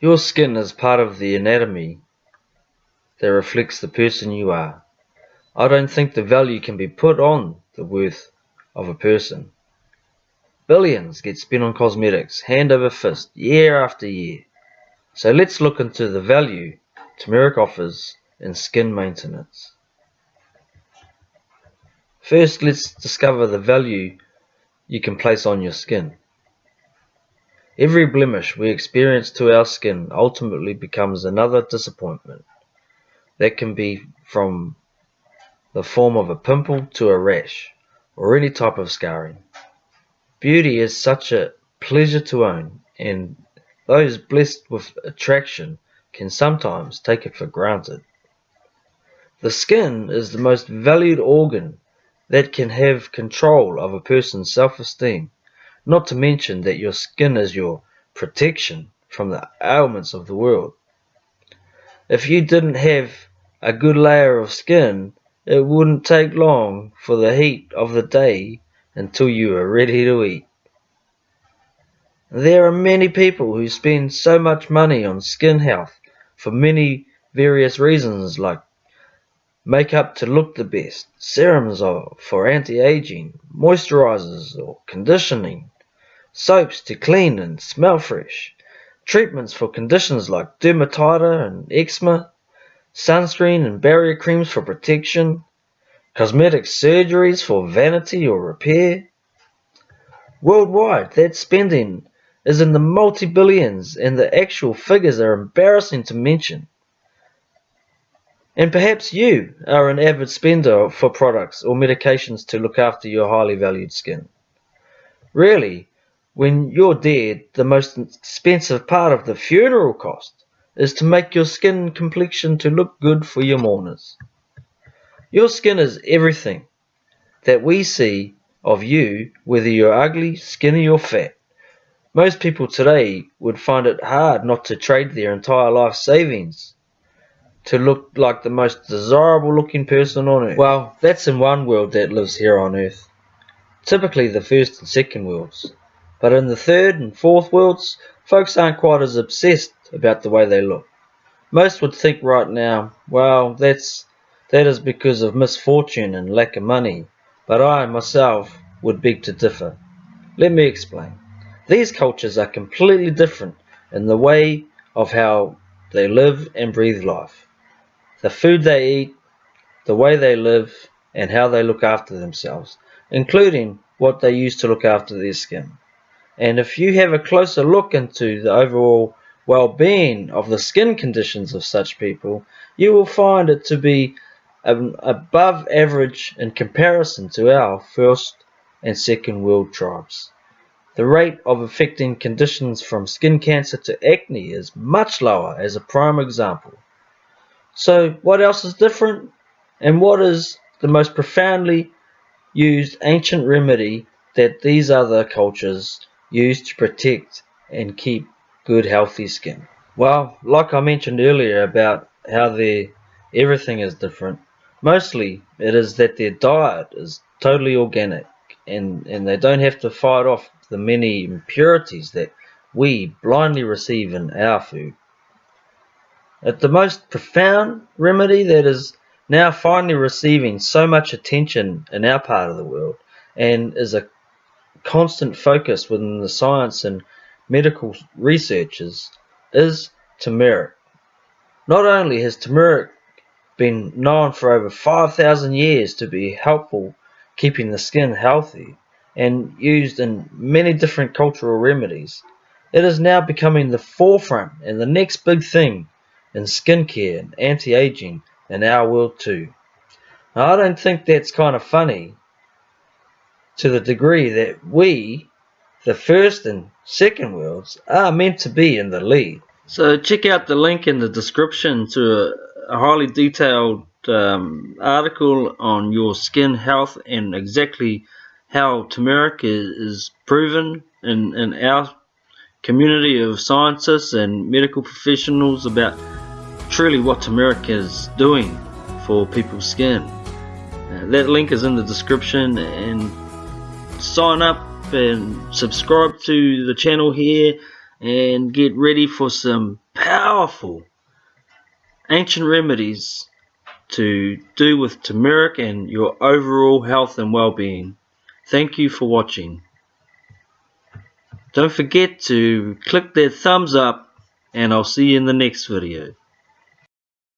Your skin is part of the anatomy that reflects the person you are. I don't think the value can be put on the worth of a person. Billions get spent on cosmetics, hand over fist, year after year. So let's look into the value turmeric offers in skin maintenance. First, let's discover the value you can place on your skin. Every blemish we experience to our skin ultimately becomes another disappointment. That can be from the form of a pimple to a rash, or any type of scarring. Beauty is such a pleasure to own, and those blessed with attraction can sometimes take it for granted. The skin is the most valued organ that can have control of a person's self-esteem, not to mention that your skin is your protection from the ailments of the world. If you didn't have a good layer of skin, it wouldn't take long for the heat of the day until you are ready to eat. There are many people who spend so much money on skin health for many various reasons like makeup to look the best, serums for anti-aging, moisturizers or conditioning, soaps to clean and smell fresh, treatments for conditions like dermatitis and eczema, sunscreen and barrier creams for protection, cosmetic surgeries for vanity or repair. Worldwide, that spending is in the multi-billions and the actual figures are embarrassing to mention. And perhaps you are an avid spender for products or medications to look after your highly valued skin. Really, when you're dead, the most expensive part of the funeral cost is to make your skin complexion to look good for your mourners. Your skin is everything that we see of you, whether you're ugly, skinny, or fat. Most people today would find it hard not to trade their entire life savings to look like the most desirable looking person on earth. Well, that's in one world that lives here on earth. Typically the first and second worlds. But in the third and fourth worlds, folks aren't quite as obsessed about the way they look. Most would think right now, well, that's that is because of misfortune and lack of money, but I myself would beg to differ. Let me explain. These cultures are completely different in the way of how they live and breathe life. The food they eat, the way they live, and how they look after themselves, including what they use to look after their skin. And if you have a closer look into the overall well-being of the skin conditions of such people, you will find it to be above average in comparison to our first and second world tribes. The rate of affecting conditions from skin cancer to acne is much lower as a prime example. So what else is different? And what is the most profoundly used ancient remedy that these other cultures use to protect and keep good healthy skin. Well, like I mentioned earlier about how their everything is different, mostly it is that their diet is totally organic and, and they don't have to fight off the many impurities that we blindly receive in our food. At the most profound remedy that is now finally receiving so much attention in our part of the world and is a constant focus within the science and medical researchers is turmeric. Not only has turmeric been known for over 5,000 years to be helpful keeping the skin healthy and used in many different cultural remedies, it is now becoming the forefront and the next big thing in skincare and anti-aging in our world too. Now, I don't think that's kind of funny to the degree that we, the first and second worlds, are meant to be in the lead. So check out the link in the description to a, highly detailed um, article on your skin health and exactly how turmeric is, is proven in, in our community of scientists and medical professionals about truly what turmeric is doing for people's skin. Uh, that link is in the description and sign up and subscribe to the channel here and get ready for some powerful ancient remedies to do with turmeric and your overall health and well-being. Thank you for watching. Don't forget to click that thumbs up and I'll see you in the next video.